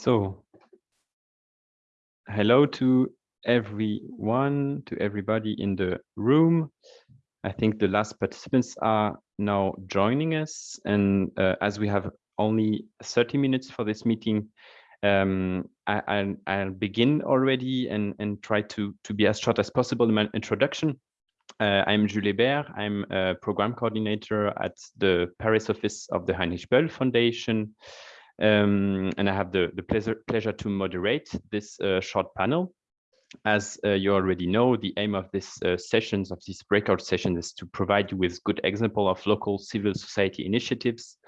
So, hello to everyone, to everybody in the room. I think the last participants are now joining us. And uh, as we have only 30 minutes for this meeting, um, I, will begin already and, and try to, to be as short as possible in my introduction. Uh, I'm Jules Hébert. I'm a program coordinator at the Paris office of the Heinrich Böll Foundation. Um, and I have the, the pleasure, pleasure to moderate this uh, short panel. As uh, you already know, the aim of this uh, sessions, of this breakout session is to provide you with good example of local civil society initiatives.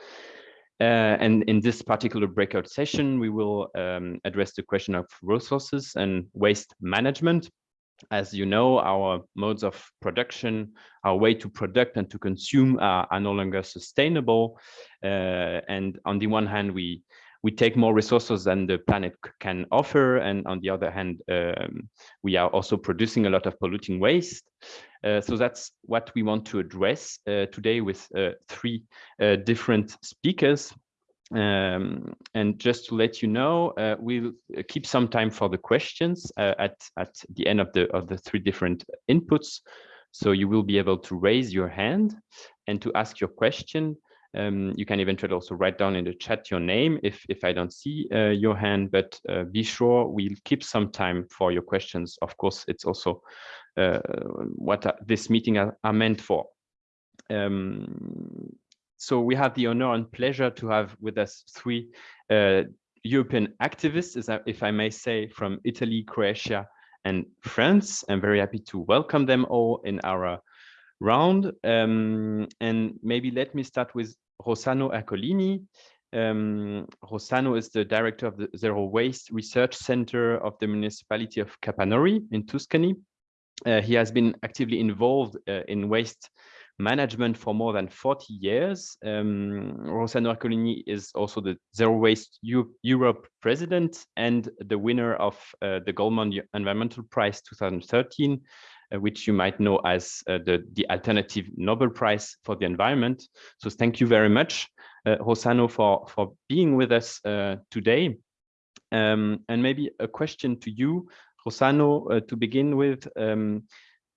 Uh, and in this particular breakout session, we will um, address the question of resources and waste management as you know, our modes of production, our way to product and to consume are, are no longer sustainable. Uh, and on the one hand, we we take more resources than the planet can offer. And on the other hand, um, we are also producing a lot of polluting waste. Uh, so that's what we want to address uh, today with uh, three uh, different speakers. Um, and just to let you know, uh, we'll keep some time for the questions uh, at at the end of the of the three different inputs. So you will be able to raise your hand and to ask your question. Um, you can eventually also write down in the chat your name if if I don't see uh, your hand. But uh, be sure we'll keep some time for your questions. Of course, it's also uh, what uh, this meeting are, are meant for. Um, so we have the honor and pleasure to have with us three uh, European activists, if I may say, from Italy, Croatia, and France. I'm very happy to welcome them all in our round. Um, and maybe let me start with Rossano Ercolini. Um, is the director of the Zero Waste Research Center of the municipality of Capannori in Tuscany. Uh, he has been actively involved uh, in waste management for more than 40 years. Um, Rossano Ercolini is also the Zero Waste U Europe president and the winner of uh, the Goldman Environmental Prize 2013, uh, which you might know as uh, the, the Alternative Nobel Prize for the Environment. So thank you very much, uh, Rossano, for, for being with us uh, today. Um, and maybe a question to you, Rossano, uh, to begin with. Um,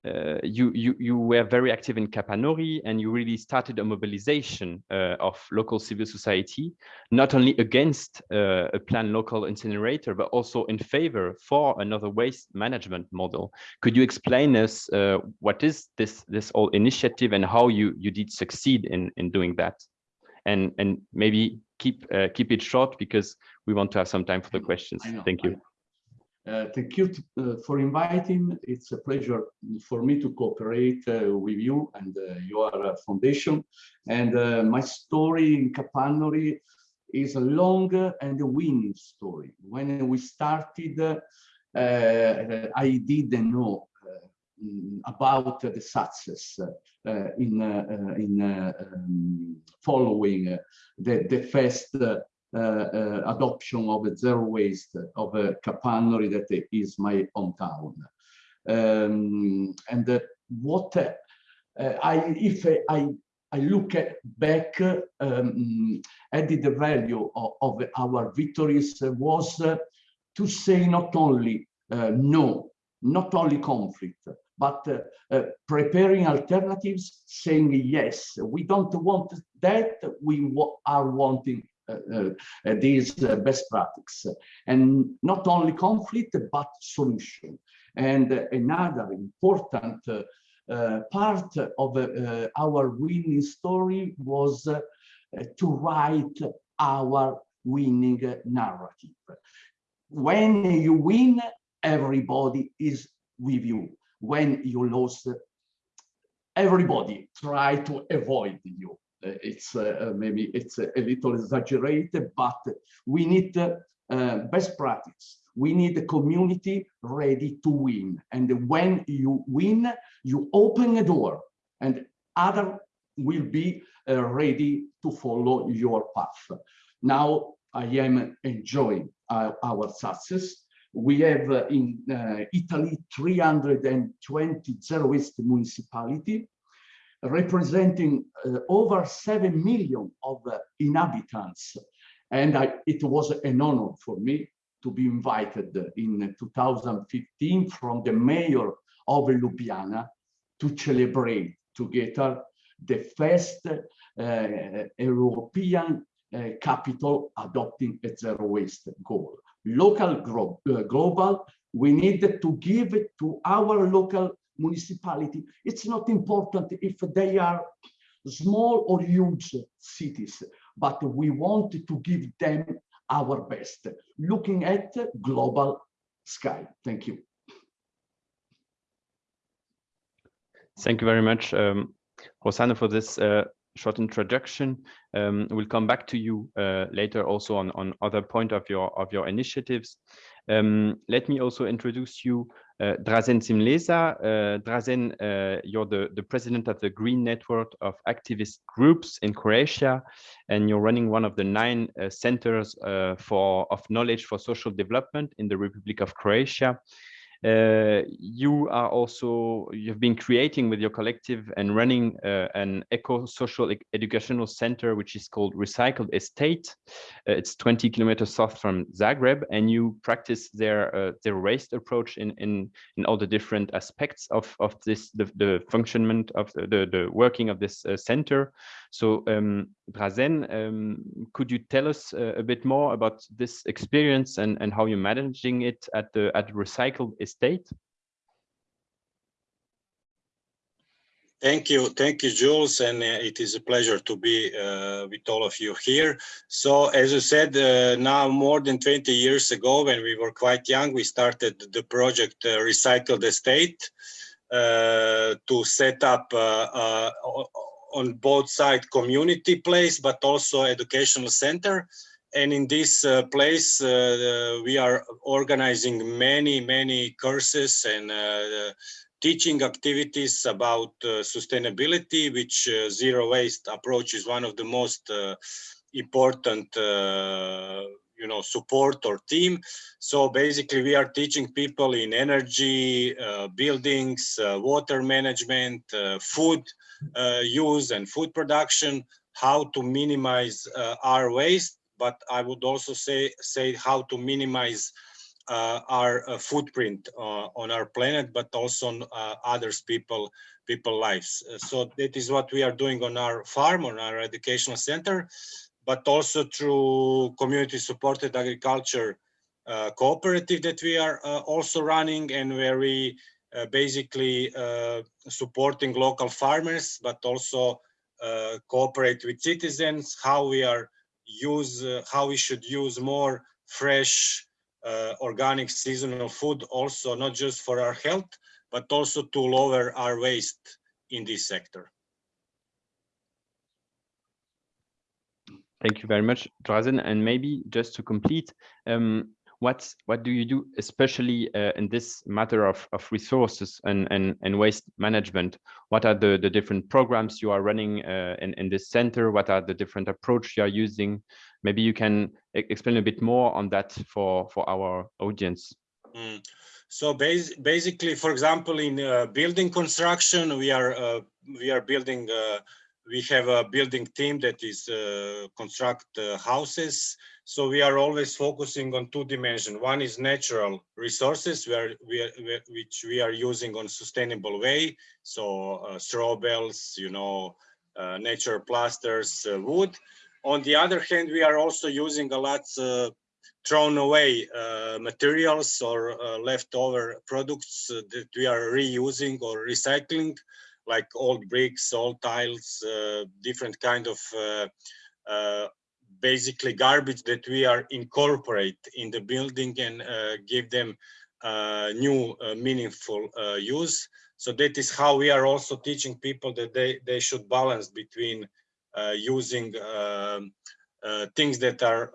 uh, you, you, you were very active in Capannori and you really started a mobilization uh, of local civil society, not only against uh, a planned local incinerator, but also in favor for another waste management model. Could you explain us uh, what is this, this whole initiative and how you, you did succeed in, in doing that? And, and maybe keep, uh, keep it short because we want to have some time for the questions. Thank you. Uh, thank you uh, for inviting. It's a pleasure for me to cooperate uh, with you and uh, your uh, foundation. And uh, my story in Capannori is a long and a winning story. When we started, I didn't know about the success in in um, following the the first adoption of zero waste of uh, Capannori that is my hometown. Um, and what I, if I I look at back, um, added the value of, of, our victories was uh, to say not only uh, no, not only conflict, but uh, preparing alternatives, saying yes, we don't want that, we are wanting uh, uh, Uh, uh, uh, these uh, best practices. And not only conflict but solution. And another important part of our winning story was to write our winning narrative. When you win everybody is with you. When you lose everybody try to avoid you. uh, it's uh, uh, maybe it's a little exaggerated, but we need best practice. We need a community ready to win. And when you win, you open a door and other will be uh, ready to follow your path. Now I am enjoying uh, our success. We have uh, in Italy 320 zero waste municipality representing uh, over 7 million of uh, inhabitants And I, it was an honor for me to be invited in 2015 from the mayor of Ljubljana to celebrate together the first uh, European uh, capital adopting a zero waste goal. Local, uh, global, we need to give it to our local municipality. It's not important if they are small or huge cities, but we want to give them our best, looking at global sky. Thank you. Thank you very much, um, Rossano, for this uh, short introduction. Um, we'll come back to you uh, later also on, on other point of your of your initiatives. Um, let me also introduce you uh, Drazen Šimleša. Uh, Drazen, uh, you're the, the president of the Green Network of Activist Groups in Croatia, and you're running one of the nine uh, centers uh, for of knowledge for social development in the Republic of Croatia. Uh, you are also, you've been creating with your collective and running uh, an eco-social e educational center, which is called Recycled Estate. Uh, it's 20 kilometers south from Zagreb, and you practice their uh, their waste approach in, in, in all the different aspects of, of this, the, the functionment of the, the, working of this uh, center. So um, um, could you tell us uh, a bit more about this experience and, and how you're managing it at the at Recycled Estate? Thank you. Thank you, Jules. And uh, it is a pleasure to be uh, with all of you here. So as you said, uh, now more than 20 years ago, when we were quite young, we started the project uh, Recycled Estate uh, to set up uh, on both side community place, but also educational center. And in this uh, place, uh, we are organizing many, many courses and uh, teaching activities about uh, sustainability, which uh, zero waste approach is one of the most uh, important you know support or team so basically we are teaching people in energy uh, buildings uh, water management uh, food uh, use and food production how to minimize uh, our waste but i would also say say how to minimize uh, our footprint on our planet but also on others people people lives. So that is what we are doing on our farm on our educational center but also through community supported agriculture uh, cooperative that we are uh, also running and where we uh, basically uh, supporting local farmers, but also uh, cooperate with citizens, how we are use, uh, how we should use more fresh, organic seasonal food, also not just for our health, but also to lower our waste in this sector. Thank you very much, Drazen. And maybe just to complete, um, what what do you do, especially uh, in this matter of, of resources and, and, and waste management? What are the, the different programs you are running uh, in, in this center? What are the different approach you are using? Maybe you can explain a bit more on that for, for our audience. Mm. So bas basically, for example, in uh, building construction, we are uh, we are building uh, we have a building team that is uh, construct uh, houses. So we are always focusing on two dimensions. One is natural resources where we are, which we are using on sustainable way. So uh, straw bales, you know, uh, nature plasters, uh, wood. On the other hand, we are also using a lot uh, thrown away materials or leftover products that we are reusing or recycling like old bricks, old tiles, uh, different kind of uh, uh, basically garbage that we are incorporate in the building and give them new meaningful use. So that is how we are also teaching people that they, they should balance between using um, things that are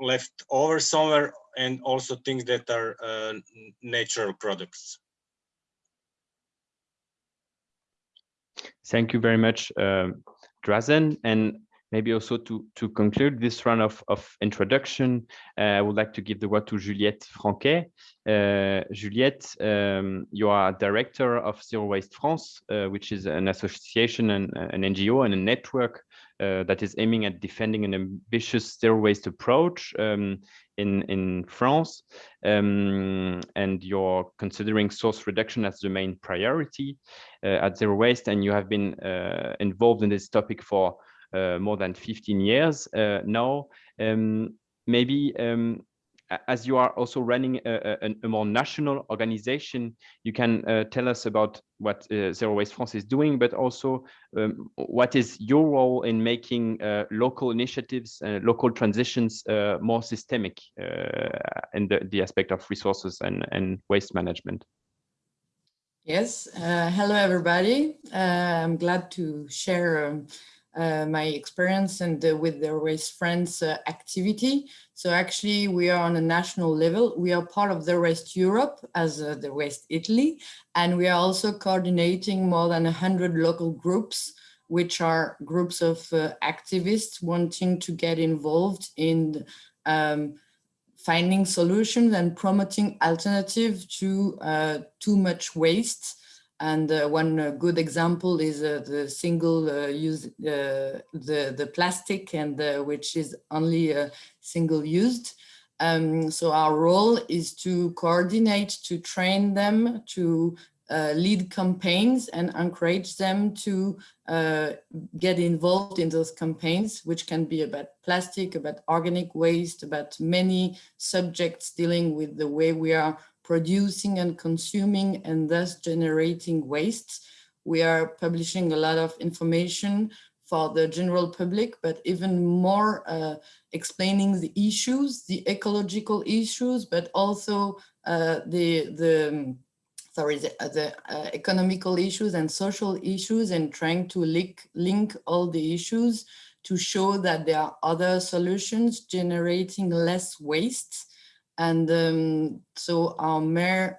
left over somewhere and also things that are uh, natural products. Thank you very much, uh, Drazen. And maybe also to, to conclude this round of, of introduction, uh, I would like to give the word to Juliette Franquet. Uh, Juliette, um, you are director of Zero Waste France, uh, which is an association and an NGO and a network uh, that is aiming at defending an ambitious zero waste approach um, in, in France. Um, and you're considering source reduction as the main priority uh, at Zero Waste. And you have been uh, involved in this topic for uh, more than 15 years uh, now. Um, maybe um, as you are also running a, a, a, more national organization, you can uh, tell us about what uh, Zero Waste France is doing, but also um, what is your role in making uh, local initiatives, and local transitions more systemic in the, the aspect of resources and, and waste management? Yes, hello everybody. I'm glad to share um, uh, my experience and uh, with the Waste France uh, activity. So actually we are on a national level. We are part of the Waste Europe as uh, the Waste Italy, and we are also coordinating more than 100 local groups, which are groups of uh, activists wanting to get involved in um, finding solutions and promoting alternative to uh, too much waste and uh, one uh, good example is uh, the single uh, use, uh, the, the plastic and uh, which is only single used. Um, so our role is to coordinate, to train them, to lead campaigns and encourage them to get involved in those campaigns, which can be about plastic, about organic waste, about many subjects dealing with the way we are producing and consuming and thus generating waste. We are publishing a lot of information for the general public, but even more uh, explaining the issues, the ecological issues, but also uh, the, the sorry, the, the uh, economical issues and social issues and trying to link, link all the issues to show that there are other solutions generating less waste and um, so our, mer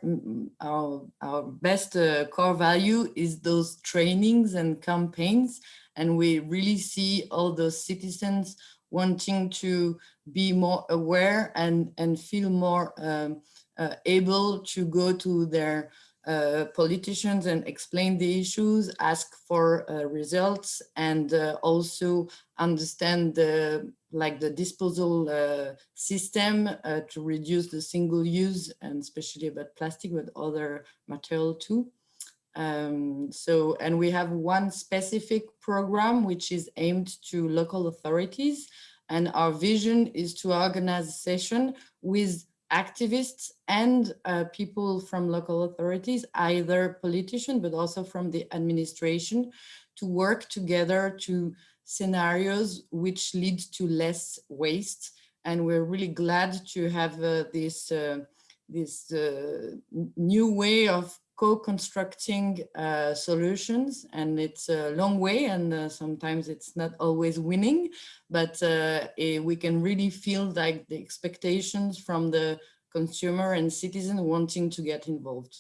our, our best uh, core value is those trainings and campaigns. And we really see all those citizens wanting to be more aware and, and feel more um, uh, able to go to their uh, politicians and explain the issues, ask for uh, results, and uh, also understand the like the disposal uh, system uh, to reduce the single use and especially about plastic but other material too. Um, so, and we have one specific program which is aimed to local authorities and our vision is to organize a session with activists and uh, people from local authorities, either politicians, but also from the administration to work together to scenarios which lead to less waste. And we're really glad to have uh, this, uh, this uh, new way of co-constructing uh, solutions and it's a long way and uh, sometimes it's not always winning but uh, eh, we can really feel like the expectations from the consumer and citizen wanting to get involved.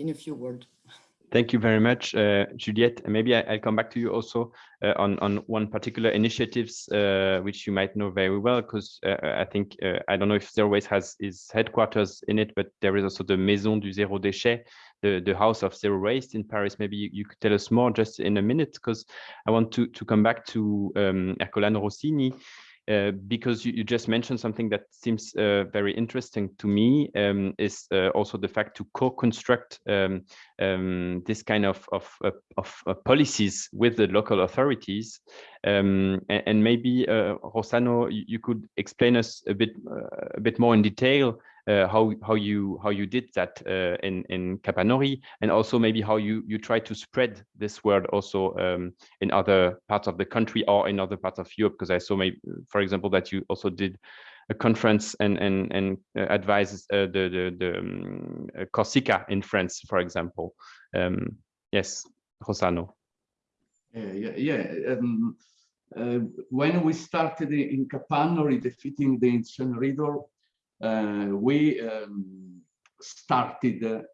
In a few words Thank you very much, uh, Juliette. maybe I, will come back to you also uh, on, on one particular initiatives uh, which you might know very well, because uh, I think, uh, I don't know if Zero Waste has its headquarters in it, but there is also the Maison du Zéro Déchet, the, the House of Zero Waste in Paris. Maybe you, you could tell us more just in a minute, because I want to, to come back to um, Ercolano Rossini. Uh, because you, you, just mentioned something that seems uh, very interesting to me um, is uh, also the fact to co-construct um, um, this kind of, of, of, of, policies with the local authorities. Um, and, and, maybe, uh, Rossano, you, you, could explain us a bit, a bit more in detail uh, how how you how you did that uh, in in Capannori, and also maybe how you you try to spread this word also um, in other parts of the country or in other parts of Europe. Because I saw, maybe, for example, that you also did a conference and and and uh, advises uh, the the, the um, uh, Corsica in France, for example. Um, yes, Rossano. Yeah, yeah, yeah. Um, uh, when we started in Capannori defeating the uh, we um, started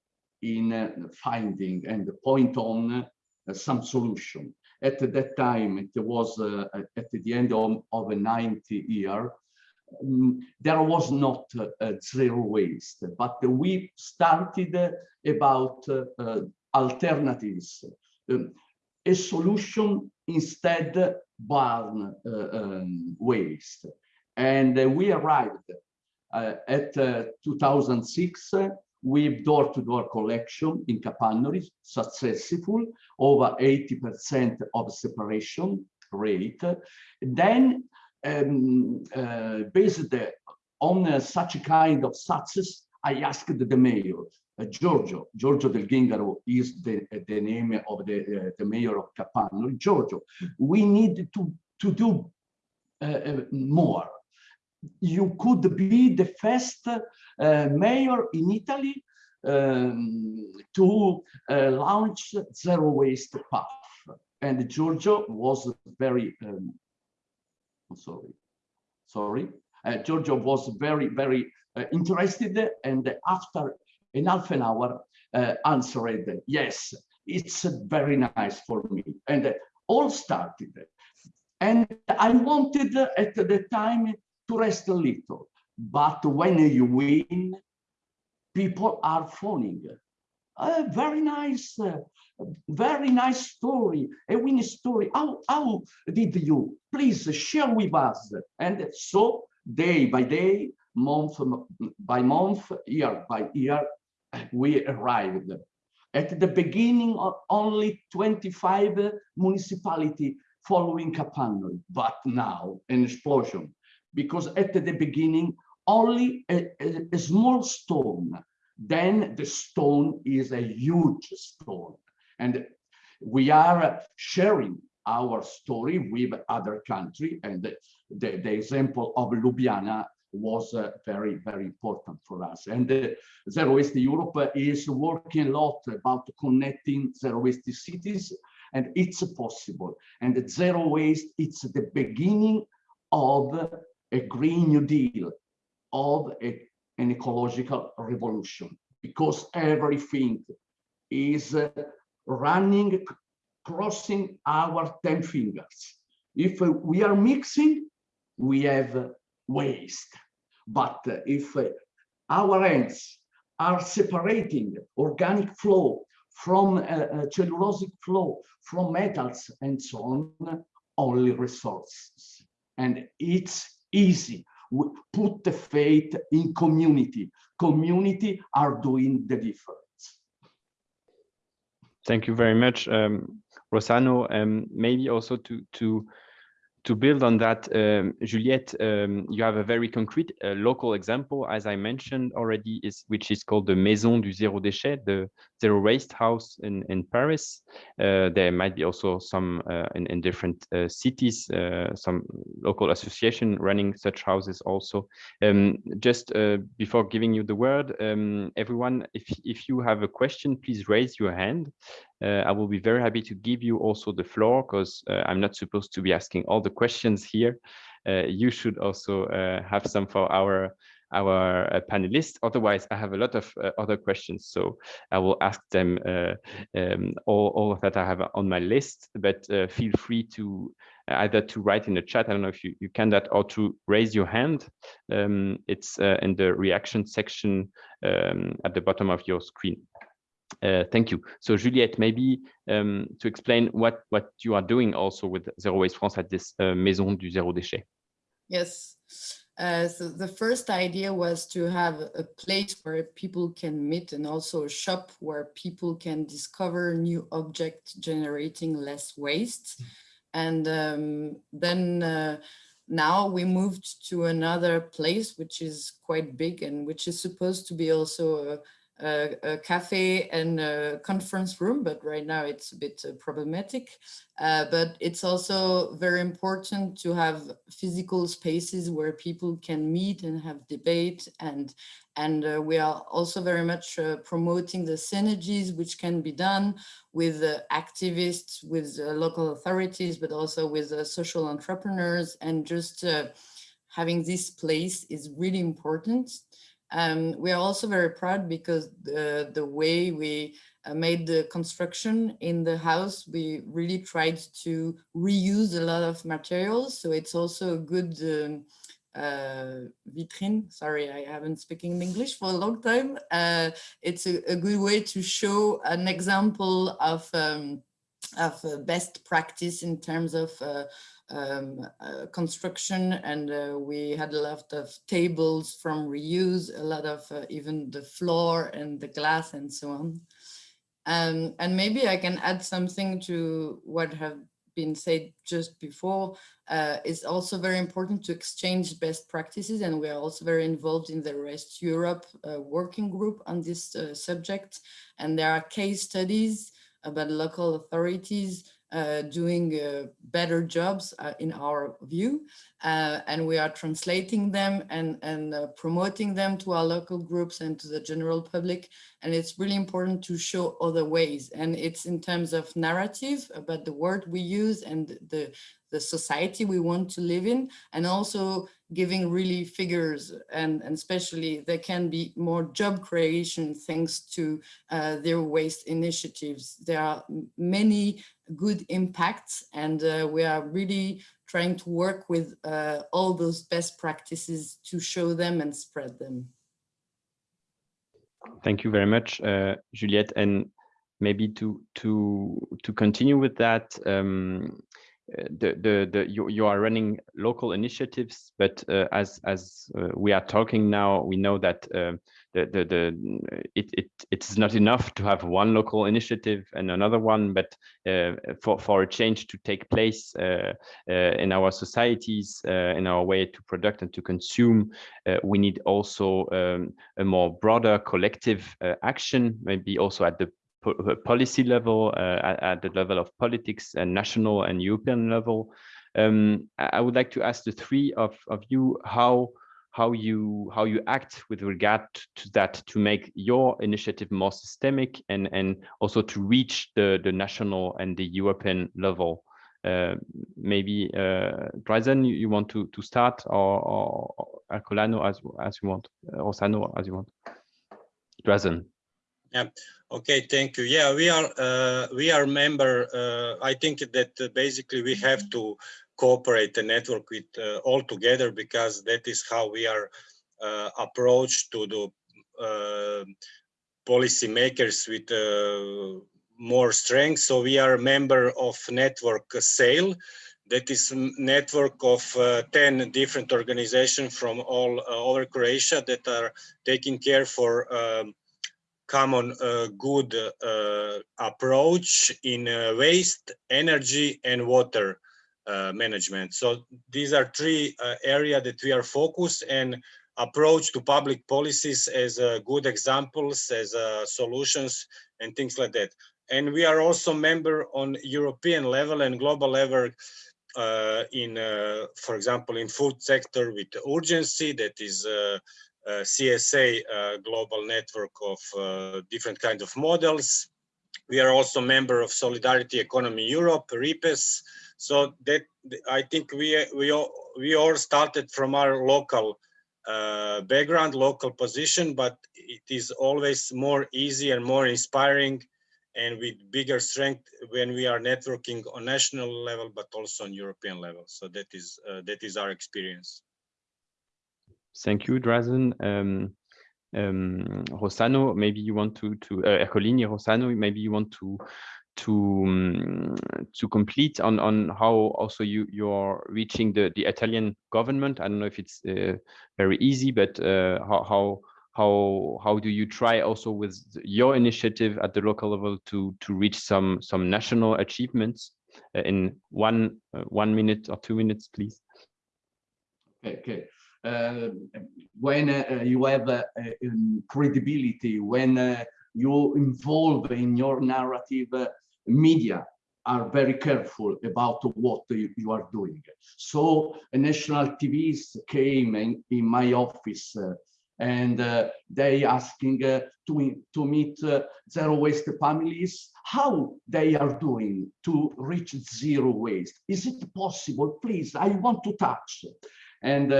in uh, finding and point on uh, some solution. at that time, it was uh, at the end of, of a 90 year, um, there was not uh, zero waste, but we started about uh, alternatives, um, a solution instead burn uh, um, waste. And uh, we arrived uh, at 2006 with door-to-door -door collection in Capannori, successful, over 80% of separation rate. Then, um, uh, based on uh, such a kind of success, I asked the mayor, uh, Giorgio, Giorgio Del Ghingaro is the, the name of the, uh, the mayor of Capannori. Giorgio, we need to, to do uh, more you could be the first uh, mayor in Italy um, to uh, launch zero waste path. And Giorgio was very, um, sorry, sorry, uh, Giorgio was very, very interested and after in half an hour answered, yes, it's very nice for me. And all started. And I wanted at the time to rest a little. But when you win, people are phoning. A very nice, uh, very nice story, a winning story. How, how did you? Please share with us. And so day by day, month by month, year by year, we arrived. At the beginning, of only 25 municipality following Capannori, but now an explosion because at the beginning, only a, a, a small stone, then the stone is a huge stone. And we are sharing our story with other country and the, the, the example of Ljubljana was uh, very, very important for us. And uh, Zero Waste Europe is working a lot about connecting zero waste cities and it's possible. And zero waste, it's the beginning of a Green New Deal, of a, an ecological revolution, because everything is uh, running, crossing our 10 fingers. If uh, we are mixing, we have uh, waste. But uh, if uh, our hands are separating organic flow from uh, cellulosic flow, from metals and so on, only resources. And it's easy. We Put the faith in community. Community are doing the difference. Thank you very much, um, Rossano. Um, maybe also to to to build on that, um, Juliette, um, you have a very concrete uh, local example, as I mentioned already, is which is called the Maison du Zéro Déchet, the Zero Waste House in, in Paris. Uh, there might be also some uh, in, in different uh, cities, uh, some local association running such houses also. Um, just uh, before giving you the word, um, everyone, if, if you have a question, please raise your hand. Uh, I will be very happy to give you also the floor because uh, I'm not supposed to be asking all the questions here. Uh, you should also have some for our our uh, panelists. Otherwise, I have a lot of uh, other questions, so I will ask them uh, um, all, all that I have on my list, but feel free to either to write in the chat, I don't know if you, you can that, or to raise your hand. Um, it's in the reaction section um, at the bottom of your screen. Uh, thank you. So Juliette, maybe um, to explain what, what you are doing also with Zero Waste France at this uh, Maison du Zéro Déchet. Yes. Uh, so the first idea was to have a place where people can meet and also a shop where people can discover new objects generating less waste. And um, then uh, now we moved to another place, which is quite big and which is supposed to be also a, a, a, cafe and a conference room, but right now it's a bit uh, problematic. Uh, but it's also very important to have physical spaces where people can meet and have debate and and uh, we are also very much uh, promoting the synergies which can be done with uh, activists, with uh, local authorities, but also with social entrepreneurs and just having this place is really important. Um, we are also very proud because the, the way we uh, made the construction in the house, we really tried to reuse a lot of materials. So it's also a good um, uh, vitrine. Sorry, I haven't spoken English for a long time. Uh, it's a, a, good way to show an example of um, of uh, best practice in terms of uh, um, uh, construction and uh, we had a lot of tables from reuse, a lot of uh, even the floor and the glass and so on. Um, and maybe I can add something to what have been said just before. Uh, it's also very important to exchange best practices and we are also very involved in the Rest Europe uh, working group on this uh, subject. And there are case studies about local authorities doing better jobs uh, in our view uh, and we are translating them and, and uh, promoting them to our local groups and to the general public. And it's really important to show other ways. And it's in terms of narrative about the word we use and the the society we want to live in and also giving really figures and, and especially there can be more job creation thanks to uh, their waste initiatives. There are many good impacts and uh, we are really trying to work with uh, all those best practices to show them and spread them. Thank you very much, uh, Juliette. And maybe to to to continue with that, um, the the the you, you are running local initiatives but uh, as as uh, we are talking now we know that uh, the the the it it it's not enough to have one local initiative and another one but uh, for for a change to take place uh, uh, in our societies in our way to product and to consume we need also um, a more broader collective action maybe also at the po policy level, uh, at, at, the level of politics and national and European level. Um, I would like to ask the three of, of you how how you how you act with regard to that to make your initiative more systemic and and also to reach the the national and the European level. Uh, maybe uh, Drazen, you, you, want to to start or, or, Ercolano as as you want, uh, Rossano as you want. Drazen. Yeah. Okay. Thank you. Yeah, we are uh, we are member. Uh, I think that uh, basically we have to cooperate the network with uh, all together because that is how we are uh, approached to the uh, policy makers with more strength. So we are a member of network SAIL. That is network of 10 different organizations from all over Croatia that are taking care for um, common uh, good uh, approach in uh, waste, energy, and water uh, management. So these are three uh, areas that we are focused and approach to public policies as uh, good examples, as solutions, and things like that. And we are also member on European level and global level in, for example, in food sector with Urgenci that is uh, CSA uh, global network of uh, different kinds of models. We are also member of Solidarity Economy Europe, RIPESS. So that I think we we all, we all started from our local uh, background, local position, but it is always more easy and more inspiring and with bigger strength when we are networking on national level, but also on European level. So that is uh, that is our experience. Thank you, Drazen. Um, um, Rossano, maybe you want to to uh, Ercolini, Rossano, maybe you want to to um, to complete on on how also you you're reaching the the Italian government. I don't know if it's uh, very easy, but uh, how how how how do you try also with your initiative at the local level to to reach some some national achievements uh, in one uh, one minute or two minutes, please? Okay. okay. Uh, when uh, you have uh, um, credibility, when you involve in your narrative, media are very careful about what you are doing. So a national TVs came in, in my office uh, and uh, they asking uh, to, to meet zero waste families, how they are doing to reach zero waste. Is it possible? Please, I want to touch. And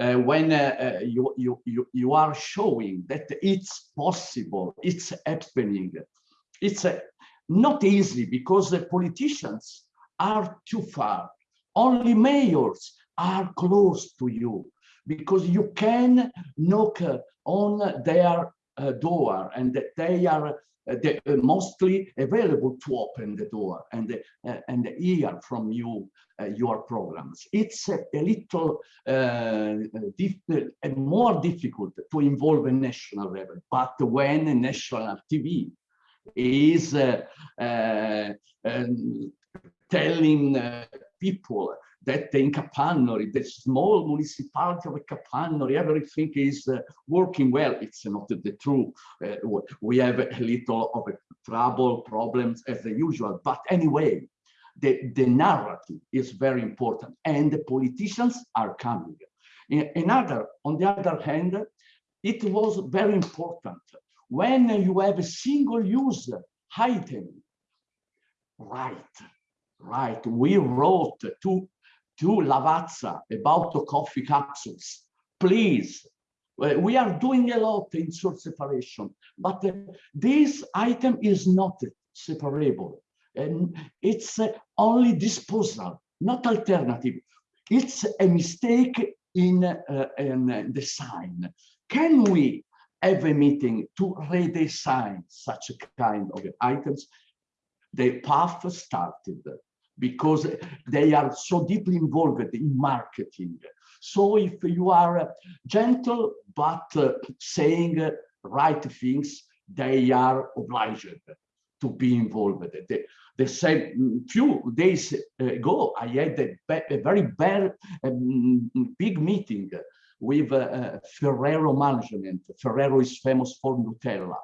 uh, when uh, uh, you, you, you, you are showing that it's possible, it's happening, it's uh, not easy because the politicians are too far. Only mayors are close to you because you can knock on their uh, door and they are they are mostly available to open the door and uh, and hear from you uh, your programs. It's a, a little uh, more difficult to involve a national level, but when a national TV is uh, um, telling people that in Capannori, the small municipality of Capannori, everything is uh, working well. It's not the truth. Uh, we have a little of a trouble, problems as usual. But anyway, the, the narrative is very important and the politicians are coming. Another, on the other hand, it was very important when you have a single use item, right, right, we wrote to to Lavazza about the coffee capsules. Please, we are doing a lot in source separation, but uh, this item is not separable. And it's uh, only disposal, not alternative. It's a mistake in, uh, in design. Can we have a meeting to redesign such a kind of items? The path started because they are so deeply involved in marketing. So if you are gentle but uh, saying right things, they are obliged to be involved. The, the same few days ago, I had a, a very bad, um, big meeting with uh, Ferrero management. Ferrero is famous for Nutella.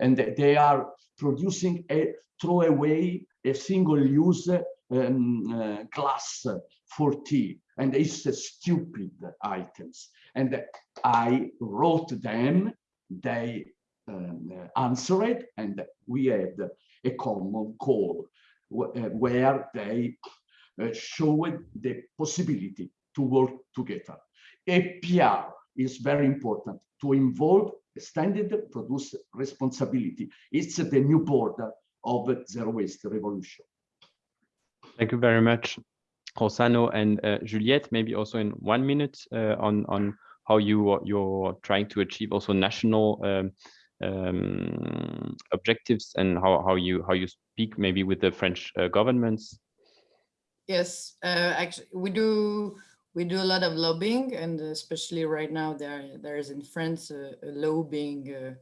And they are producing a throwaway, a single-use um, uh, glass for tea and it's stupid items. And i wrote them they um, answered and we had a common call uh, where they uh, showed the possibility to work together. EPR is very important to involve standard produce responsibility. It's the new border of zero waste revolution Thank you very much, Rossano and uh, Juliette. Maybe also in one minute uh, on on how you you're trying to achieve also national um, um, objectives and how how you how you speak maybe with the French uh, governments. Yes, uh, actually, we do we do a lot of lobbying, and especially right now there there is in France a, a law being uh,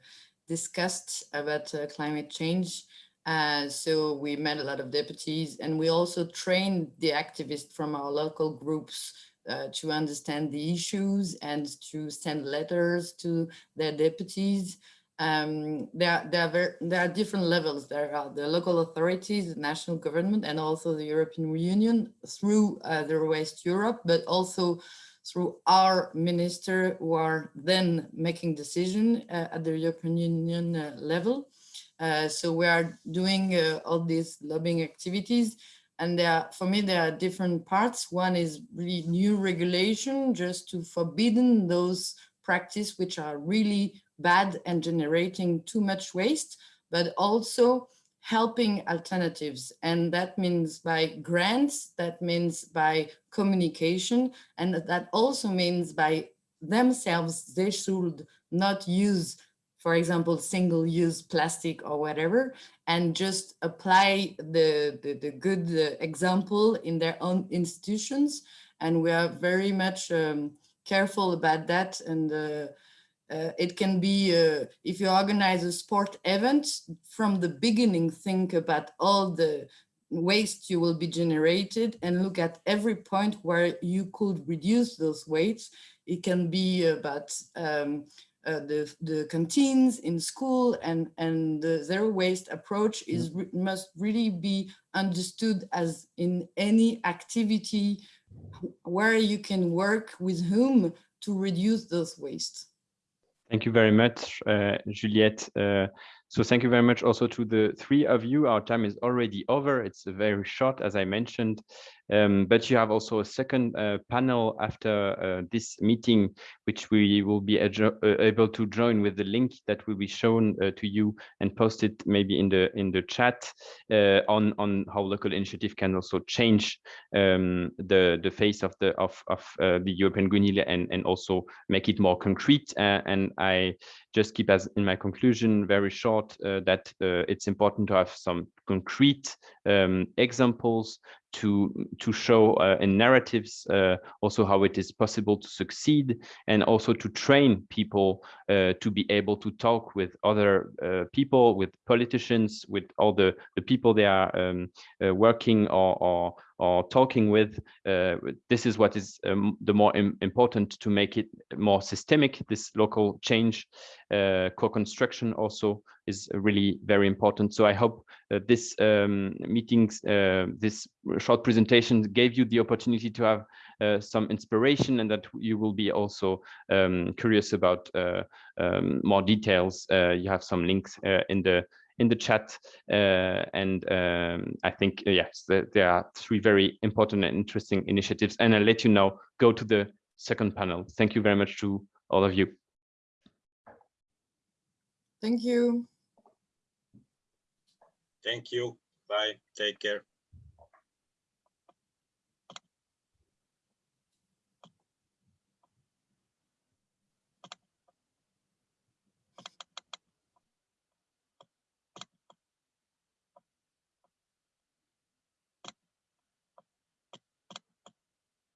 discussed about uh, climate change uh, so we met a lot of deputies and we also trained the activists from our local groups uh, to understand the issues and to send letters to their deputies. Um, there, there, are very, there are different levels. There are the local authorities, the national government, and also the European Union through uh, the Waste Europe, but also through our minister who are then making decision uh, at the European Union uh, level. Uh, so we are doing uh, all these lobbying activities and there for me, there are different parts. One is really new regulation just to forbidden those practices which are really bad and generating too much waste, but also helping alternatives. And that means by grants, that means by communication, and that also means by themselves, they should not use for example, single-use plastic or whatever, and just apply the, the, the good uh, example in their own institutions. And we are very much um, careful about that. And uh, uh, it can be, uh, if you organize a sport event, from the beginning, think about all the waste you will be generated and look at every point where you could reduce those wastes. It can be about um, uh, the, the canteens in school and, and the zero waste approach is re must really be understood as in any activity where you can work with whom to reduce those waste. Thank you very much, uh, Juliette. Uh, so thank you very much also to the three of you. Our time is already over. It's very short, as I mentioned. Um, but you have also a second uh, panel after uh, this meeting, which we will be uh, able to join with the link that will be shown uh, to you and posted maybe in the in the chat uh, on on how local initiative can also change um, the the face of the of of uh, the European Green Deal and and also make it more concrete. And I just keep as in my conclusion very short uh, that uh, it's important to have some concrete um, examples to to show uh, in narratives uh, also how it is possible to succeed and also to train people uh, to be able to talk with other uh, people with politicians with all the the people they are um, working or, or or talking with uh, this is what is um, the more im important to make it more systemic. This local change uh, co-construction also is really very important. So i hope uh, this um, meetings uh, this short presentation gave you the opportunity to have uh, some inspiration and that you will be also um, curious about uh, um, more details. You have some links in the in the chat uh, and um, I think uh, yes there, there are three very important and interesting initiatives and I'll let you know go to the second panel thank you very much to all of you Thank you. Thank you. Bye. Take care.